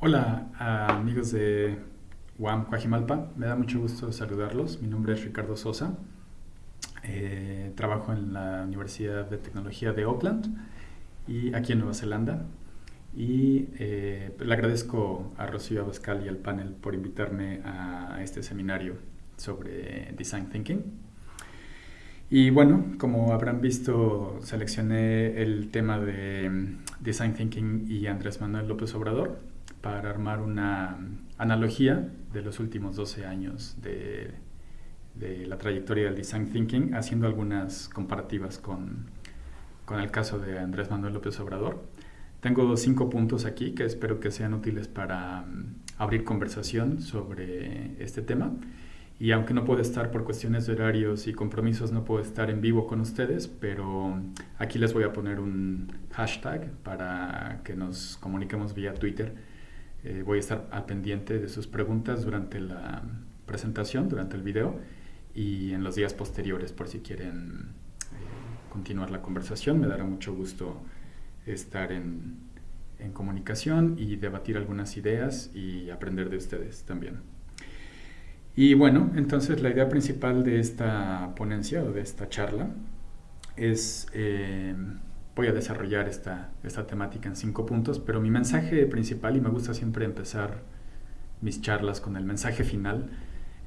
Hola amigos de UAM Coajimalpa, me da mucho gusto saludarlos. Mi nombre es Ricardo Sosa. Eh, trabajo en la Universidad de Tecnología de Auckland y aquí en Nueva Zelanda. Y eh, le agradezco a Rocío Abascal y al panel por invitarme a este seminario sobre Design Thinking. Y bueno, como habrán visto, seleccioné el tema de Design Thinking y Andrés Manuel López Obrador para armar una analogía de los últimos 12 años de, la trayectoria del Design Thinking, haciendo algunas comparativas con, con el caso de Andrés Manuel López Obrador. Tengo cinco puntos aquí que espero que sean útiles para mm, abrir conversación sobre este tema. Y aunque no puedo estar por cuestiones de horarios y compromisos, no puedo estar en vivo con ustedes, pero aquí les voy a poner un hashtag para que nos comuniquemos vía Twitter. Eh, voy a estar al pendiente de sus preguntas durante la presentación, durante el video y en los días posteriores por si quieren eh, continuar la conversación. Me dará mucho gusto estar en, en comunicación y debatir algunas ideas y aprender de ustedes también. Y bueno, entonces la idea principal de esta ponencia o de esta charla es, eh, voy a desarrollar esta, esta temática en cinco puntos, pero mi mensaje principal, y me gusta siempre empezar mis charlas con el mensaje final,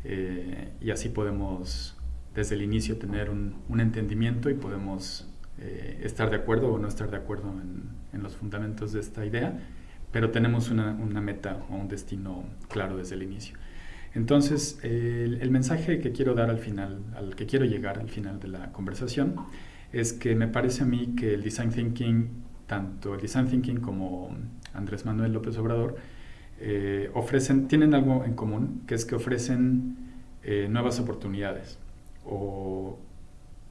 eh, y así podemos desde el inicio tener un, un entendimiento y podemos eh, estar de acuerdo o no estar de acuerdo en, en los fundamentos de esta idea, pero tenemos una, una meta o un destino claro desde el inicio. Entonces, el, mensaje que quiero dar al final, al que quiero llegar al final de la conversación, es que me parece a mí que el design thinking, tanto el design thinking como Andrés Manuel López Obrador, eh, ofrecen, tienen algo en común, que es que ofrecen eh, nuevas oportunidades o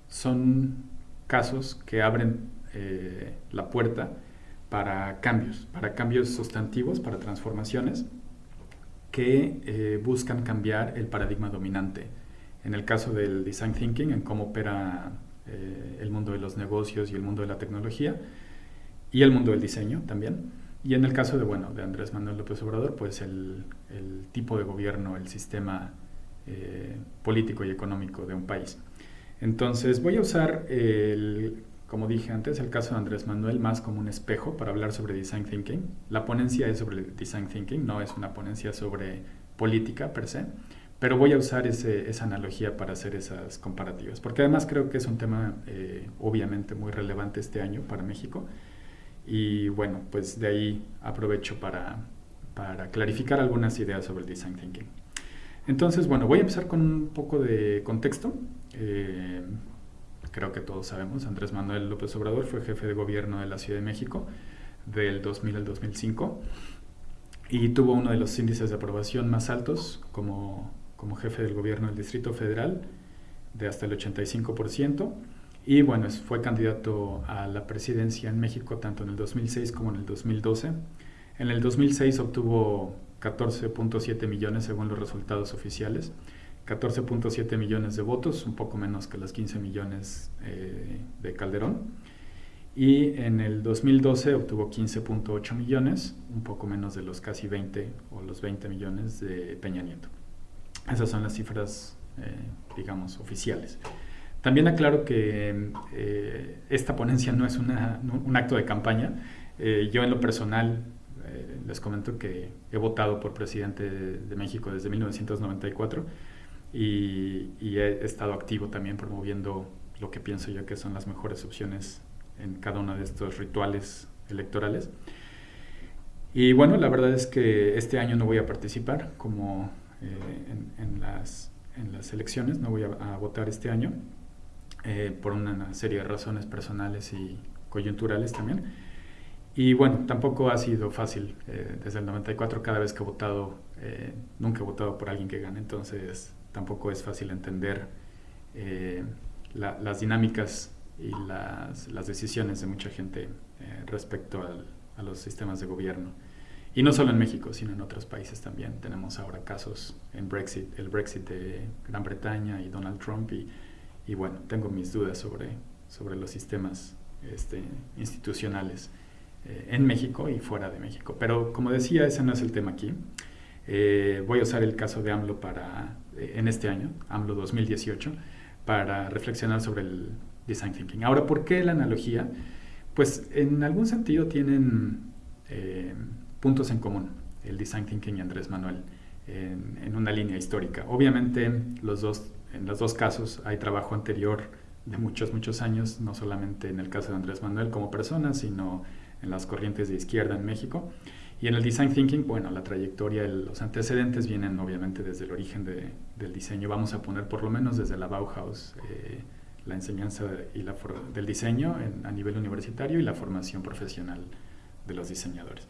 son casos que abren eh, la puerta para cambios, para cambios sustantivos, para transformaciones que buscan cambiar el paradigma dominante. En el caso del design thinking, en cómo opera eh, el mundo de los negocios y el mundo de la tecnología, y el mundo del diseño también. Y en el caso de, bueno, de Andrés Manuel López Obrador, pues el, tipo de gobierno, el sistema eh, político y económico de un país. Entonces voy a usar el como dije antes, el caso de Andrés Manuel más como un espejo para hablar sobre design thinking. La ponencia es sobre design thinking, no es una ponencia sobre política per se, pero voy a usar esa analogía para hacer esas comparativas, porque además creo que es un tema eh, obviamente muy relevante este año para México. Y bueno, pues de ahí aprovecho para, para clarificar algunas ideas sobre el design thinking. Entonces, bueno, voy a empezar con un poco de contexto. Eh, creo que todos sabemos, Andrés Manuel López Obrador fue jefe de gobierno de la Ciudad de México del 2000 al 2005 y tuvo uno de los índices de aprobación más altos como, como jefe del gobierno del Distrito Federal de hasta el 85% y bueno, fue candidato a la presidencia en México tanto en el 2006 como en el 2012. En el 2006 obtuvo 14.7 millones según los resultados oficiales 14.7 millones de votos, un poco menos que los 15 millones eh, de Calderón. Y en el 2012 obtuvo 15.8 millones, un poco menos de los casi 20 o los 20 millones de Peña Nieto. Esas son las cifras, eh, digamos, oficiales. También aclaro que eh, esta ponencia no es un acto de campaña. yo en lo personal les comento que he votado por presidente de, México desde 1994 y, he estado activo también promoviendo lo que pienso yo que son las mejores opciones en cada uno de estos rituales electorales. Y bueno, la verdad es que este año no voy a participar como eh, en, las, en, las, elecciones, no voy a, votar este año eh, por una serie de razones personales y coyunturales también. Y bueno, tampoco ha sido fácil. Eh, desde el 94 cada vez que he votado, nunca he votado por alguien que gane, entonces tampoco es fácil entender las dinámicas y las, las, decisiones de mucha gente respecto a los sistemas de gobierno. Y no solo en México, sino en otros países también. Tenemos ahora casos en Brexit, el Brexit de Gran Bretaña y Donald Trump. Y, y bueno, tengo mis dudas sobre, sobre los sistemas este, institucionales eh, en México y fuera de México. Pero como decía, ese no es el tema aquí. Eh, voy a usar el caso de AMLO para, eh, en este año, AMLO 2018, para reflexionar sobre el design thinking. Ahora, ¿por qué la analogía? Pues en algún sentido tienen puntos en común el design thinking y Andrés Manuel en, en, una línea histórica. Obviamente los dos, en los dos casos hay trabajo anterior de muchos, muchos años, no solamente en el caso de Andrés Manuel como persona, sino en las corrientes de izquierda en México. Y en el design thinking, bueno, la trayectoria, los antecedentes vienen obviamente desde el origen de, del diseño. Vamos a poner por lo menos desde la Bauhaus eh, la enseñanza y la del diseño a nivel universitario y la formación profesional de los diseñadores.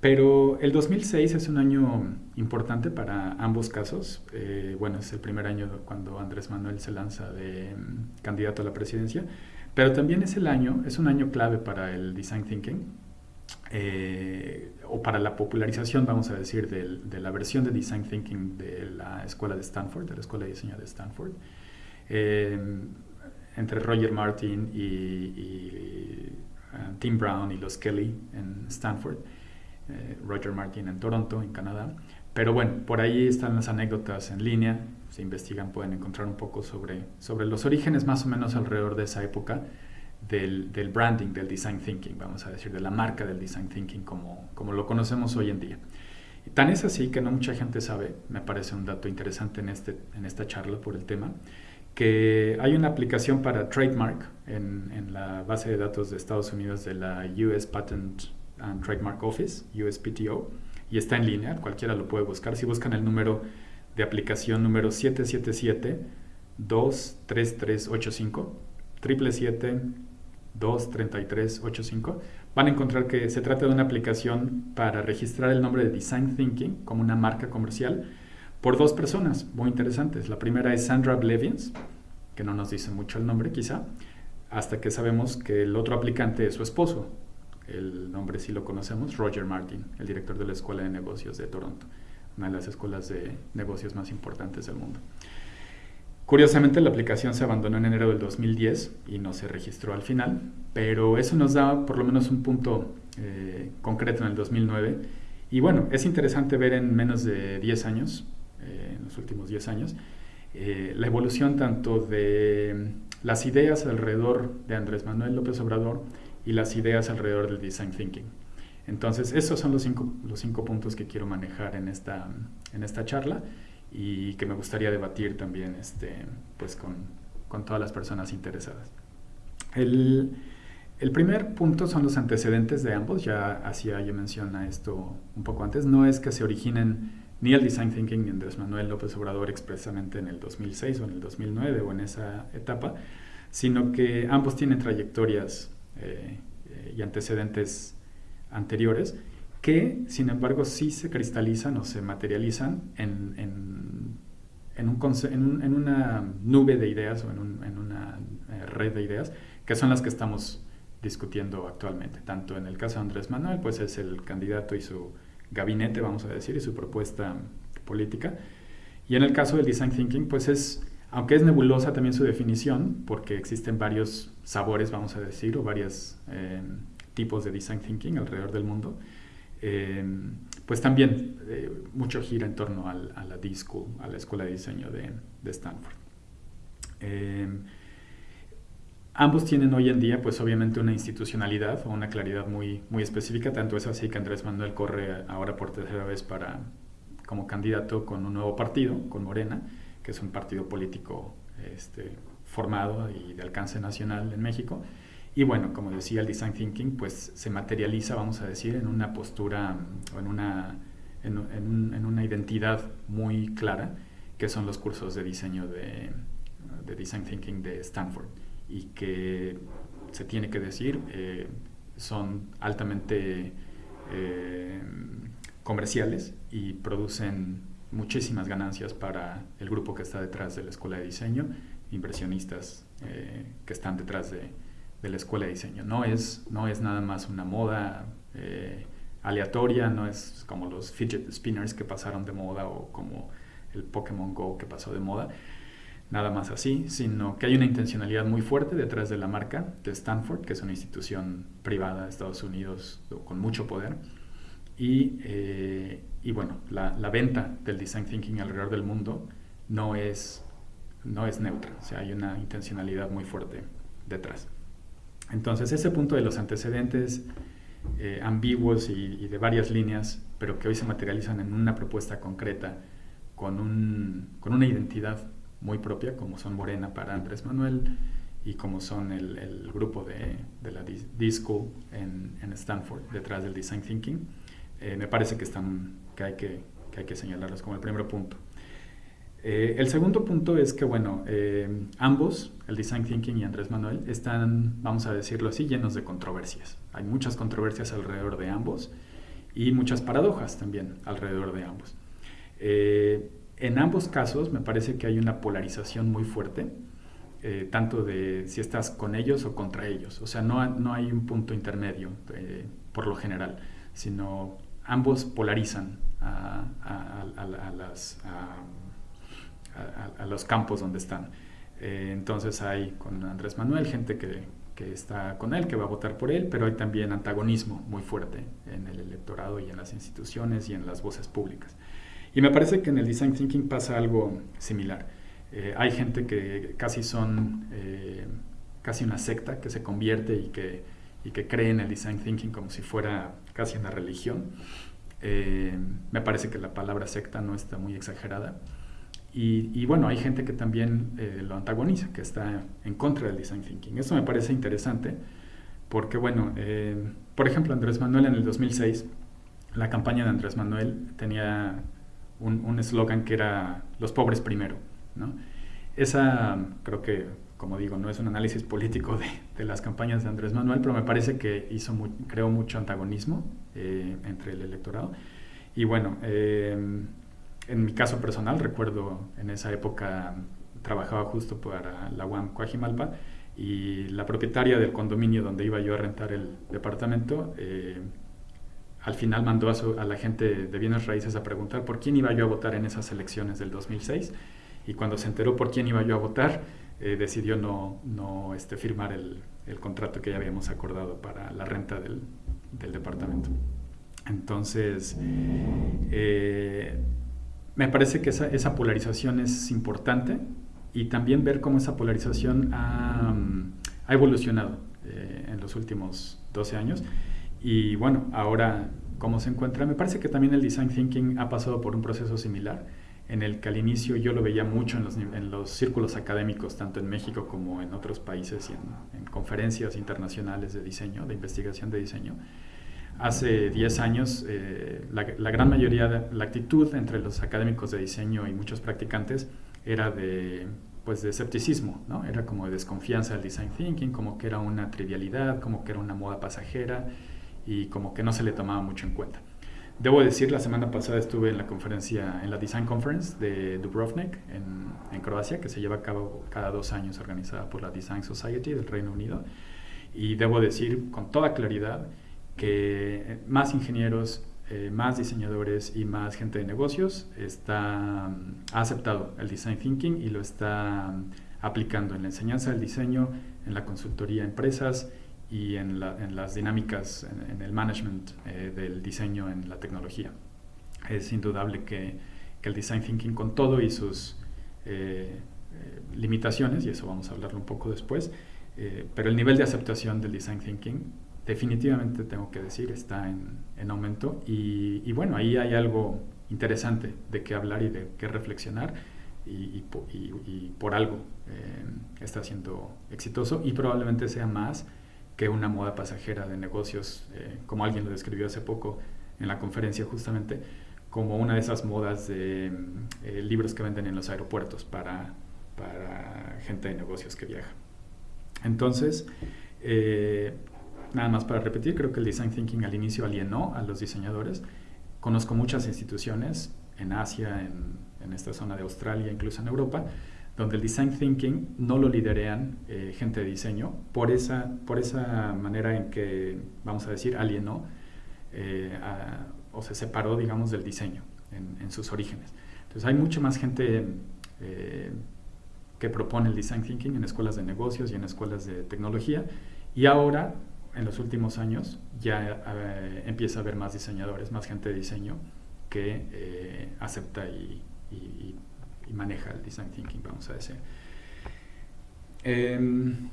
Pero el 2006 es un año importante para ambos casos. Eh, bueno, es el primer año cuando Andrés Manuel se lanza de mm, candidato a la presidencia, pero también es el año, es un año clave para el design thinking eh, o para la popularización, vamos a decir, de la versión de design thinking de la escuela de Stanford, de la escuela de diseño de Stanford. Eh, entre Roger Martin y, y Tim Brown y los Kelly en Stanford. Eh, Roger Martin en Toronto, en Canadá. Pero bueno, por ahí están las anécdotas en línea, se investigan, pueden encontrar un poco sobre, sobre los orígenes más o menos alrededor de esa época del, del, branding, del design thinking, vamos a decir, de la marca del design thinking como, como lo conocemos hoy en día. Y tan es así que no mucha gente sabe, me parece un dato interesante en, este, en esta charla por el tema, que hay una aplicación para trademark en, en la base de datos de Estados Unidos de la US Patent and Trademark Office, USPTO, y está en línea, cualquiera lo puede buscar. Si buscan el número de aplicación número 777-23385, 777-23385, van a encontrar que se trata de una aplicación para registrar el nombre de Design Thinking como una marca comercial por dos personas muy interesantes. La primera es Sandra Blevins, que no nos dice mucho el nombre quizá, hasta que sabemos que el otro aplicante es su esposo, el nombre sí lo conocemos, Roger Martin, el director de la Escuela de Negocios de Toronto, una de las escuelas de negocios más importantes del mundo. Curiosamente, la aplicación se abandonó en enero del 2010 y no se registró al final, pero eso nos da por lo menos un punto eh, concreto en el 2009. Y bueno, es interesante ver en menos de 10 años, eh, en los últimos 10 años, eh, la evolución tanto de las ideas alrededor de Andrés Manuel López Obrador, y las ideas alrededor del design thinking. Entonces, esos son los cinco, los cinco puntos que quiero manejar en esta, en esta charla y que me gustaría debatir también este, pues con, con todas las personas interesadas. El, el, primer punto son los antecedentes de ambos, ya hacía yo mención a esto un poco antes, no es que se originen ni el design thinking ni Andrés Manuel López Obrador expresamente en el 2006 o en el 2009 o en esa etapa, sino que ambos tienen trayectorias eh, y antecedentes anteriores, que sin embargo sí se cristalizan o se materializan en, en, en, un, en una nube de ideas o en, una eh, red de ideas, que son las que estamos discutiendo actualmente. Tanto en el caso de Andrés Manuel, pues es el candidato y su gabinete, vamos a decir, y su propuesta política. Y en el caso del design thinking, pues es aunque es nebulosa también su definición, porque existen varios sabores, vamos a decir, o varios eh, tipos de design thinking alrededor del mundo, eh, pues también eh, mucho gira en torno a la D-School, a la Escuela de Diseño de, de Stanford. ambos tienen hoy en día, pues obviamente, una institucionalidad o una claridad muy, muy específica, tanto es así que Andrés Manuel corre ahora por tercera vez para, como candidato con un nuevo partido, con Morena, que es un partido político este, formado y de alcance nacional en México. Y bueno, como decía, el design thinking pues se materializa, vamos a decir, en una postura o en una, en, una identidad muy clara, que son los cursos de diseño de, de design thinking de Stanford y que se tiene que decir eh, son altamente eh, comerciales y producen muchísimas ganancias para el grupo que está detrás de la escuela de diseño, inversionistas eh, que están detrás de, la escuela de diseño. No es, no es nada más una moda eh, aleatoria, no es como los fidget spinners que pasaron de moda o como el Pokémon Go que pasó de moda. nada más así, sino que hay una intencionalidad muy fuerte detrás de la marca de Stanford, que es una institución privada de Estados Unidos con mucho poder. Y, eh, y bueno, la, la, venta del design thinking alrededor del mundo no es, no es neutra, o sea, hay una intencionalidad muy fuerte detrás. Entonces, ese punto de los antecedentes eh, ambiguos y, de varias líneas, pero que hoy se materializan en una propuesta concreta con, un, con una identidad muy propia, como son Morena para Andrés Manuel y como son el, el grupo de, de la D-School en, en, Stanford, detrás del Design Thinking, eh, me parece que, están, que, hay que, que, hay que señalarlos como el primer punto. Eh, el segundo punto es que, bueno, eh, ambos, el Design Thinking y Andrés Manuel, están, vamos a decirlo así, llenos de controversias. Hay muchas controversias alrededor de ambos y muchas paradojas también alrededor de ambos. En ambos casos me parece que hay una polarización muy fuerte, tanto de si estás con ellos o contra ellos. O sea, no, no hay un punto intermedio por lo general, sino ambos polarizan a, a las a, los campos donde están. Eh, entonces hay con Andrés Manuel gente que, que, está con él, que va a votar por él, pero hay también antagonismo muy fuerte en el electorado y en las instituciones y en las voces públicas. Y me parece que en el design thinking pasa algo similar. Eh, hay gente que casi son eh, casi una secta que se convierte y que, y que cree en el design thinking como si fuera casi una religión. me parece que la palabra secta no está muy exagerada. Y, bueno, hay gente que también eh, lo antagoniza, que está en contra del design thinking. Eso me parece interesante porque, bueno, eh, por ejemplo, Andrés Manuel en el 2006, la campaña de Andrés Manuel tenía un eslogan que era los pobres primero. ¿no? Esa, creo que, como digo, no es un análisis político de, de las campañas de Andrés Manuel, pero me parece que hizo creó mucho antagonismo eh, entre el electorado. Y bueno, en mi caso personal, recuerdo en esa época trabajaba justo para la UAM Coajimalpa y la propietaria del condominio donde iba yo a rentar el departamento, eh, al final mandó a, la gente de bienes raíces a preguntar por quién iba yo a votar en esas elecciones del 2006 y cuando se enteró por quién iba yo a votar, eh, decidió no, no este, firmar el, el, contrato que ya habíamos acordado para la renta del, del departamento. Entonces, eh, me parece que esa, esa, polarización es importante y también ver cómo esa polarización ha, ha evolucionado eh, en los últimos 12 años. Y bueno, ahora cómo se encuentra. Me parece que también el design thinking ha pasado por un proceso similar, en el que al inicio yo lo veía mucho en los, en los círculos académicos, tanto en México como en otros países y en, en conferencias internacionales de diseño, de investigación de diseño Hace 10 años, eh, la, gran mayoría, de, la actitud entre los académicos de diseño y muchos practicantes era de, pues, de escepticismo, ¿no? Era como de desconfianza del design thinking, como que era una trivialidad, como que era una moda pasajera y como que no se le tomaba mucho en cuenta. Debo decir, la semana pasada estuve en la conferencia, en la Design Conference de Dubrovnik, en, Croacia, que se lleva a cabo cada dos años, organizada por la Design Society del Reino Unido. Y debo decir con toda claridad que más ingenieros, eh, más diseñadores y más gente de negocios está, ha aceptado el design thinking y lo está aplicando en la enseñanza del diseño, en la consultoría a empresas y en, las dinámicas, en, el management eh, del diseño en la tecnología. Es indudable que, el design thinking con todo y sus eh, limitaciones, y eso vamos a hablarlo un poco después, pero el nivel de aceptación del design thinking definitivamente tengo que decir, está en, en aumento y, bueno, ahí hay algo interesante de qué hablar y de qué reflexionar y, y, por algo eh, está siendo exitoso y probablemente sea más que una moda pasajera de negocios, eh, como alguien lo describió hace poco en la conferencia justamente, como una de esas modas de eh, libros que venden en los aeropuertos para, para gente de negocios que viaja. Entonces, nada más para repetir, creo que el design thinking al inicio alienó a los diseñadores. Conozco muchas instituciones en Asia, en, en esta zona de Australia, incluso en Europa, donde el design thinking no lo liderean eh, gente de diseño por esa, por esa manera en que, vamos a decir, alienó eh, o se separó, digamos, del diseño en, sus orígenes. Entonces hay mucha más gente eh, que propone el design thinking en escuelas de negocios y en escuelas de tecnología. Y ahora, en los últimos años, ya eh, empieza a haber más diseñadores, más gente de diseño que acepta y, maneja el design thinking, vamos a decir. Em,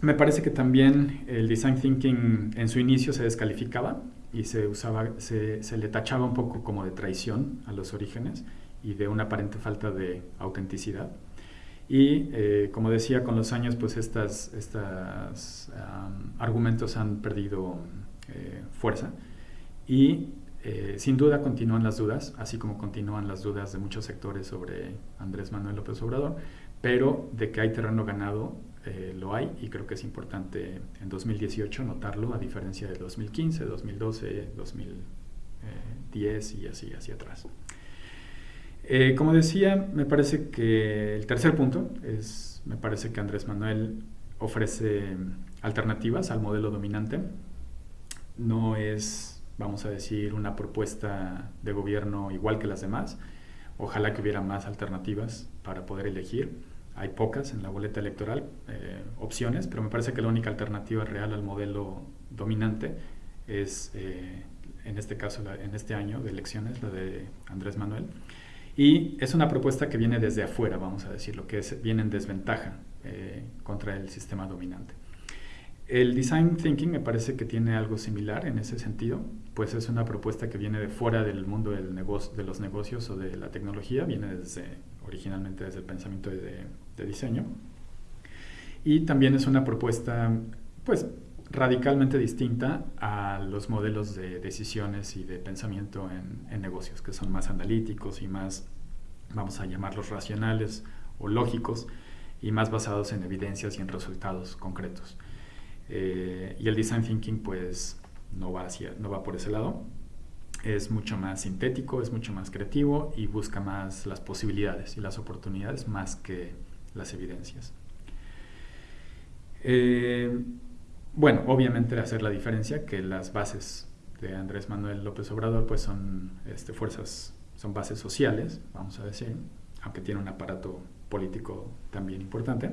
me parece que también el design thinking en su inicio se descalificaba y se usaba, se, se, le tachaba un poco como de traición a los orígenes y de una aparente falta de autenticidad. Y eh, como decía, con los años, pues estos estas, argumentos han perdido eh, fuerza y eh, sin duda continúan las dudas, así como continúan las dudas de muchos sectores sobre Andrés Manuel López Obrador, pero de que hay terreno ganado, lo hay y creo que es importante en 2018 notarlo, a diferencia de 2015, 2012, 2010 y así hacia atrás. Eh, como decía, me parece que el tercer punto es, me parece que Andrés Manuel ofrece alternativas al modelo dominante. No es, vamos a decir, una propuesta de gobierno igual que las demás. Ojalá que hubiera más alternativas para poder elegir. Hay pocas en la boleta electoral, eh, opciones, pero me parece que la única alternativa real al modelo dominante es, eh, en este caso, en este año de elecciones, la de Andrés Manuel. Y es una propuesta que viene desde afuera, vamos a decirlo, que viene en desventaja eh, contra el sistema dominante. El design thinking me parece que tiene algo similar en ese sentido, pues es una propuesta que viene de fuera del mundo de los negocios o de la tecnología, viene originalmente desde el pensamiento de, de diseño. Y también es una propuesta, pues, radicalmente distinta a los modelos de decisiones y de pensamiento en, negocios, que son más analíticos y más, vamos a llamarlos racionales o lógicos, y más basados en evidencias y en resultados concretos. Eh, y el design thinking pues no va, hacia, no va por ese lado, es mucho más sintético, es mucho más creativo y busca más las posibilidades y las oportunidades más que las evidencias. Eh, bueno, obviamente hacer la diferencia que las bases de Andrés Manuel López Obrador pues son este, fuerzas, son bases sociales, vamos a decir, aunque tiene un aparato político también importante.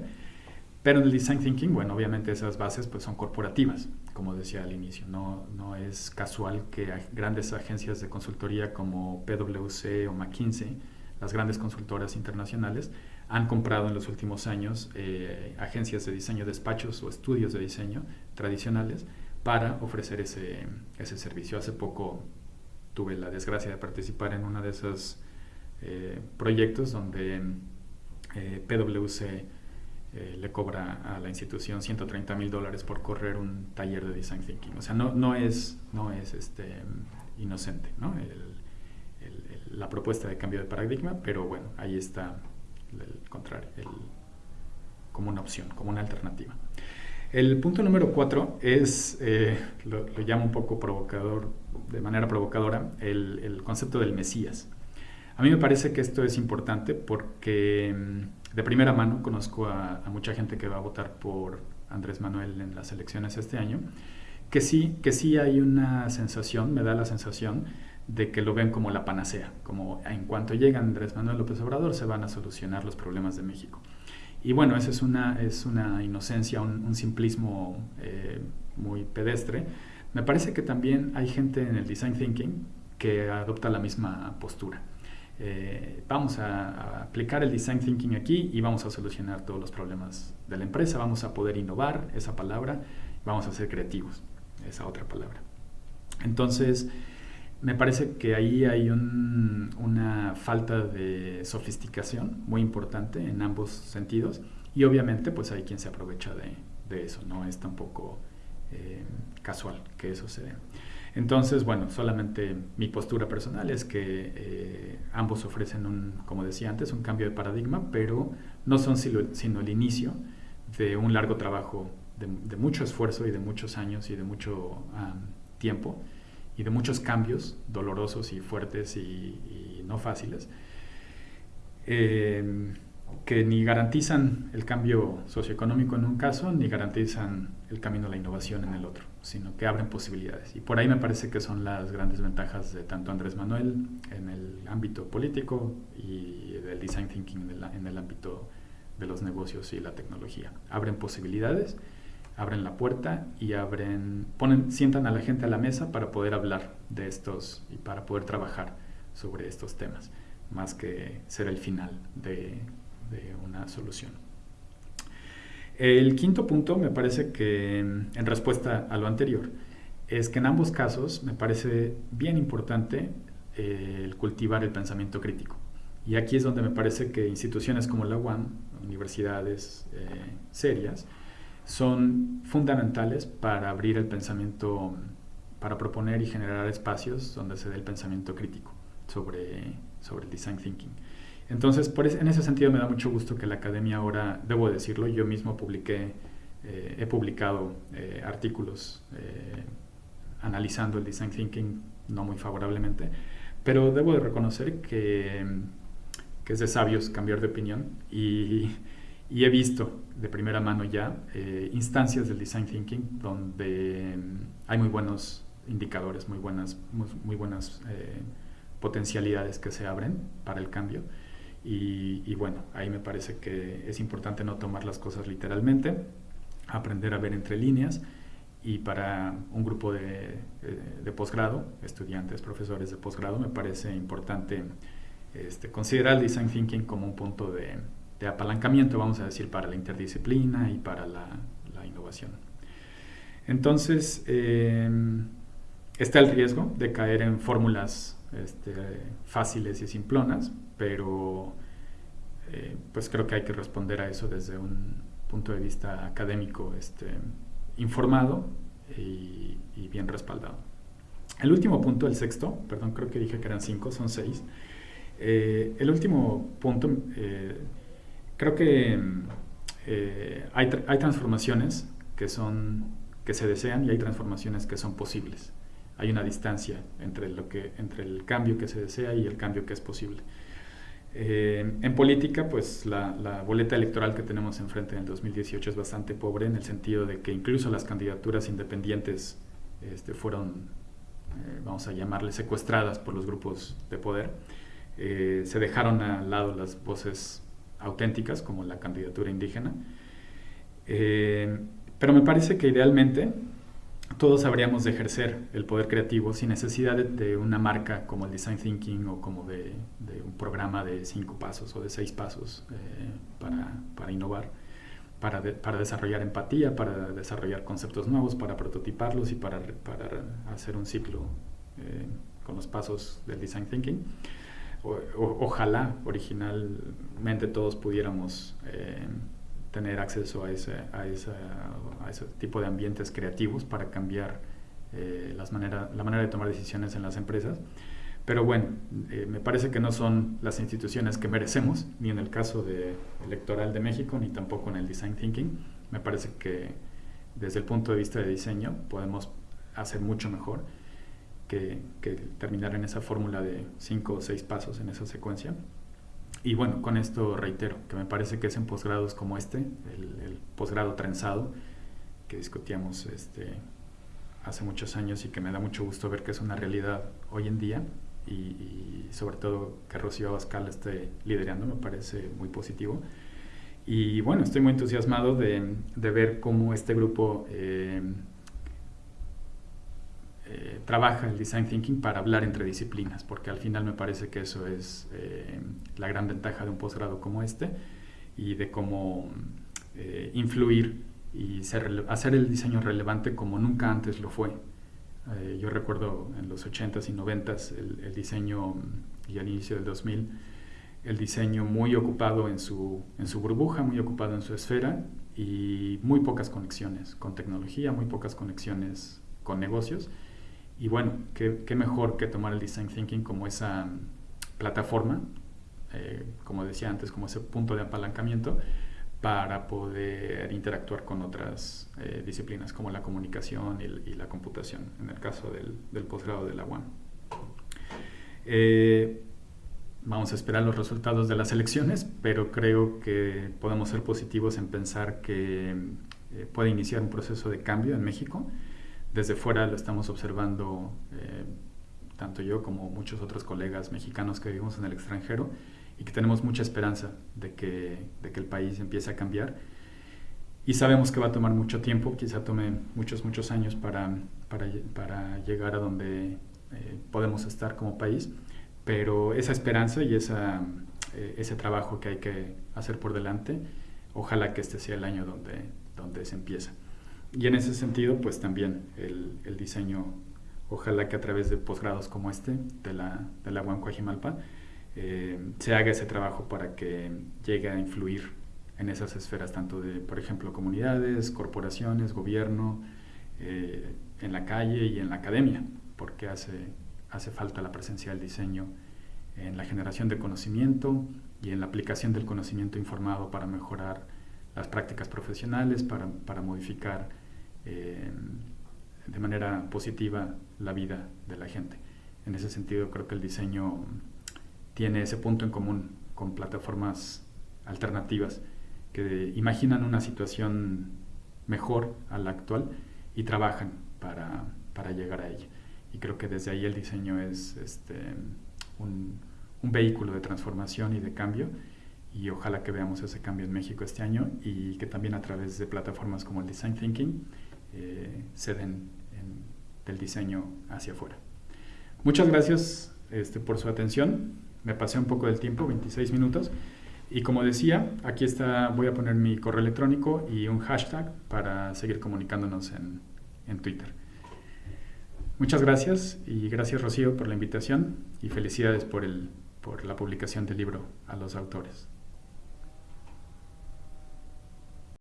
Pero en el design thinking, bueno, obviamente esas bases pues son corporativas, como decía al inicio. No, no es casual que grandes agencias de consultoría como PwC o McKinsey, las grandes consultoras internacionales, han comprado en los últimos años eh, agencias de diseño, despachos o estudios de diseño tradicionales para ofrecer ese, ese servicio. Hace poco tuve la desgracia de participar en uno de esos eh, proyectos donde eh, PwC le cobra a la institución 130 mil dólares por correr un taller de design thinking. O sea, no, no es, no es este, inocente ¿no? la propuesta de cambio de paradigma, pero bueno, ahí está el contrario, como una opción, como una alternativa. El punto número cuatro es, eh, lo, llamo un poco provocador, de manera provocadora, el, concepto del Mesías. A mí me parece que esto es importante porque mm, de primera mano conozco a, mucha gente que va a votar por Andrés Manuel en las elecciones este año, que sí, que sí hay una sensación, me da la sensación de que lo ven como la panacea, como en cuanto llega Andrés Manuel López Obrador se van a solucionar los problemas de México. Y bueno, esa es una, es una inocencia, un, simplismo eh, muy pedestre. Me parece que también hay gente en el design thinking que adopta la misma postura. Eh, vamos a, aplicar el design thinking aquí y vamos a solucionar todos los problemas de la empresa, vamos a poder innovar, esa palabra, vamos a ser creativos, esa otra palabra. Entonces, me parece que ahí hay una falta de sofisticación muy importante en ambos sentidos y obviamente pues hay quien se aprovecha de, eso, no es tampoco eh, casual que eso se dé. Entonces, bueno, solamente mi postura personal es que eh, ambos ofrecen, un, como decía antes, un cambio de paradigma, pero no son sino el inicio de un largo trabajo de, mucho esfuerzo y de muchos años y de mucho tiempo y de muchos cambios dolorosos y fuertes y, no fáciles, eh, que ni garantizan el cambio socioeconómico en un caso, ni garantizan el camino a la innovación en el otro, sino que abren posibilidades. Y por ahí me parece que son las grandes ventajas de tanto Andrés Manuel en el ámbito político y del design thinking en el, ámbito de los negocios y la tecnología. Abren posibilidades, abren la puerta y abren, ponen, sientan a la gente a la mesa para poder hablar de estos y para poder trabajar sobre estos temas, más que ser el final de, de una solución. El quinto punto me parece que, en respuesta a lo anterior, es que en ambos casos me parece bien importante eh, el cultivar el pensamiento crítico. Y aquí es donde me parece que instituciones como la UAM, universidades eh, serias, son fundamentales para abrir el pensamiento, para proponer y generar espacios donde se dé el pensamiento crítico sobre, sobre el design thinking. Entonces, por en ese sentido me da mucho gusto que la academia ahora, debo decirlo, yo mismo publiqué, eh, he publicado artículos analizando el design thinking no muy favorablemente, pero debo de reconocer que, es de sabios cambiar de opinión y, he visto de primera mano ya eh, instancias del design thinking donde hay muy buenos indicadores, muy buenas, muy, buenas eh, potencialidades que se abren para el cambio. Y, bueno, ahí me parece que es importante no tomar las cosas literalmente, aprender a ver entre líneas y para un grupo de, eh, de posgrado, estudiantes, profesores de posgrado, me parece importante este, considerar el design thinking como un punto de, apalancamiento, vamos a decir, para la interdisciplina y para la, la innovación. Entonces, eh, está el riesgo de caer en fórmulas este, fáciles y simplonas, pero eh, pues creo que hay que responder a eso desde un punto de vista académico este, informado y, bien respaldado. El último punto, el sexto, perdón, creo que dije que eran cinco, son seis. Eh, el último punto, eh, creo que hay, hay, transformaciones que, son, que se desean y hay transformaciones que son posibles. Hay una distancia entre, lo que, entre el cambio que se desea y el cambio que es posible. Eh, en política, pues la, boleta electoral que tenemos enfrente en el 2018 es bastante pobre en el sentido de que incluso las candidaturas independientes este, fueron, eh, vamos a llamarle, secuestradas por los grupos de poder. Eh, se dejaron al lado las voces auténticas, como la candidatura indígena. pero me parece que idealmente todos habríamos de ejercer el poder creativo sin necesidad de, una marca como el Design Thinking o como de, un programa de cinco pasos o de seis pasos eh, para, innovar, para, desarrollar empatía, para desarrollar conceptos nuevos, para prototiparlos y para, para hacer un ciclo eh, con los pasos del Design Thinking. ojalá originalmente todos pudiéramos... Eh, tener acceso a ese, a, a ese tipo de ambientes creativos para cambiar eh, las manera, la manera de tomar decisiones en las empresas. Pero bueno, eh, me parece que no son las instituciones que merecemos, ni en el caso de electoral de México, ni tampoco en el design thinking. Me parece que desde el punto de vista de diseño podemos hacer mucho mejor que, que terminar en esa fórmula de cinco o seis pasos en esa secuencia. Y bueno, con esto reitero que me parece que es en posgrados como este, el, posgrado trenzado, que discutíamos este, hace muchos años y que me da mucho gusto ver que es una realidad hoy en día y, sobre todo que Rocío Abascal esté liderando, me parece muy positivo. Y bueno, estoy muy entusiasmado de, de ver cómo este grupo eh, eh, trabaja el design thinking para hablar entre disciplinas, porque al final me parece que eso es eh, la gran ventaja de un posgrado como este y de cómo eh, influir y hacer el diseño relevante como nunca antes lo fue. yo recuerdo en los 80s y 90s el, diseño y al inicio del 2000 el diseño muy ocupado en su, en su burbuja, muy ocupado en su esfera y muy pocas conexiones con tecnología, muy pocas conexiones con negocios y bueno, qué, mejor que tomar el design thinking como esa mm, plataforma, eh, como decía antes, como ese punto de apalancamiento para poder interactuar con otras eh, disciplinas como la comunicación y, la computación, en el caso del, del posgrado de la UAM. Eh, vamos a esperar los resultados de las elecciones, pero creo que podemos ser positivos en pensar que puede iniciar un proceso de cambio en México desde fuera lo estamos observando, eh, tanto yo como muchos otros colegas mexicanos que vivimos en el extranjero, y que tenemos mucha esperanza de que, de que el país empiece a cambiar. Y sabemos que va a tomar mucho tiempo, quizá tome muchos, muchos años para, para, llegar a donde eh, podemos estar como país, pero esa esperanza y eh, ese trabajo que hay que hacer por delante, ojalá que este sea el año donde, donde se empieza. Y en ese sentido, pues también el, el diseño, ojalá que a través de posgrados como este, de la, de la UAM eh, se haga ese trabajo para que llegue a influir en esas esferas, tanto de, por ejemplo, comunidades, corporaciones, gobierno, eh, en la calle y en la academia, porque hace, hace falta la presencia del diseño en la generación de conocimiento y en la aplicación del conocimiento informado para mejorar las prácticas profesionales, para, para modificar eh, de manera positiva la vida de la gente. En ese sentido, creo que el diseño tiene ese punto en común con plataformas alternativas que imaginan una situación mejor a la actual y trabajan para, para llegar a ella. Y creo que desde ahí el diseño es este, un, un, vehículo de transformación y de cambio y ojalá que veamos ese cambio en México este año y que también a través de plataformas como el Design Thinking eh, se den en, del diseño hacia afuera. Muchas gracias este, por su atención. Me pasé un poco del tiempo, 26 minutos. Y como decía, aquí está, voy a poner mi correo electrónico y un hashtag para seguir comunicándonos en, en Twitter. Muchas gracias y gracias Rocío por la invitación y felicidades por, el, por la publicación del libro a los autores.